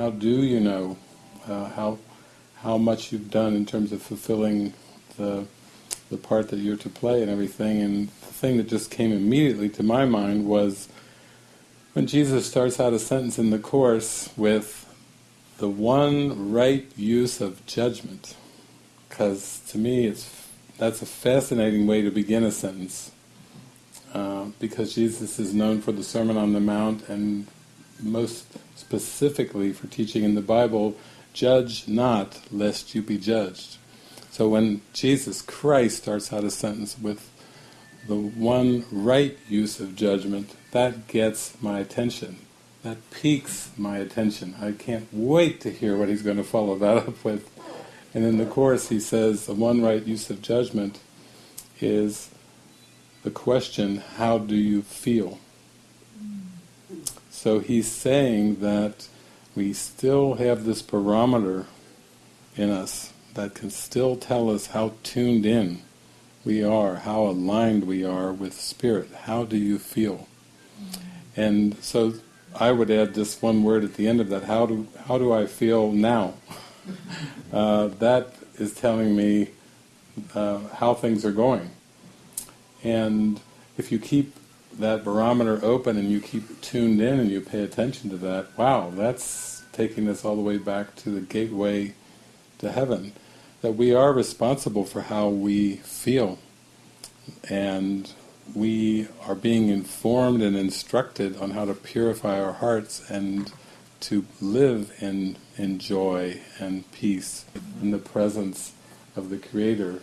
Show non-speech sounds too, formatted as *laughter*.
how do you know uh, how how much you've done in terms of fulfilling the the part that you're to play and everything. And the thing that just came immediately to my mind was when Jesus starts out a sentence in the Course with the one right use of judgment. Because to me it's that's a fascinating way to begin a sentence. Uh, because Jesus is known for the Sermon on the Mount and most specifically for teaching in the Bible, judge not lest you be judged. So when Jesus Christ starts out a sentence with the one right use of judgment, that gets my attention. That piques my attention. I can't wait to hear what he's going to follow that up with. And in the Course he says the one right use of judgment is the question, how do you feel? So he's saying that we still have this barometer in us that can still tell us how tuned in we are, how aligned we are with Spirit. How do you feel? And so I would add this one word at the end of that, how do, how do I feel now? *laughs* uh, that is telling me uh, how things are going. And if you keep that barometer open and you keep tuned in and you pay attention to that, wow, that's taking us all the way back to the gateway to heaven. That we are responsible for how we feel and we are being informed and instructed on how to purify our hearts and to live in, in joy and peace in the presence of the Creator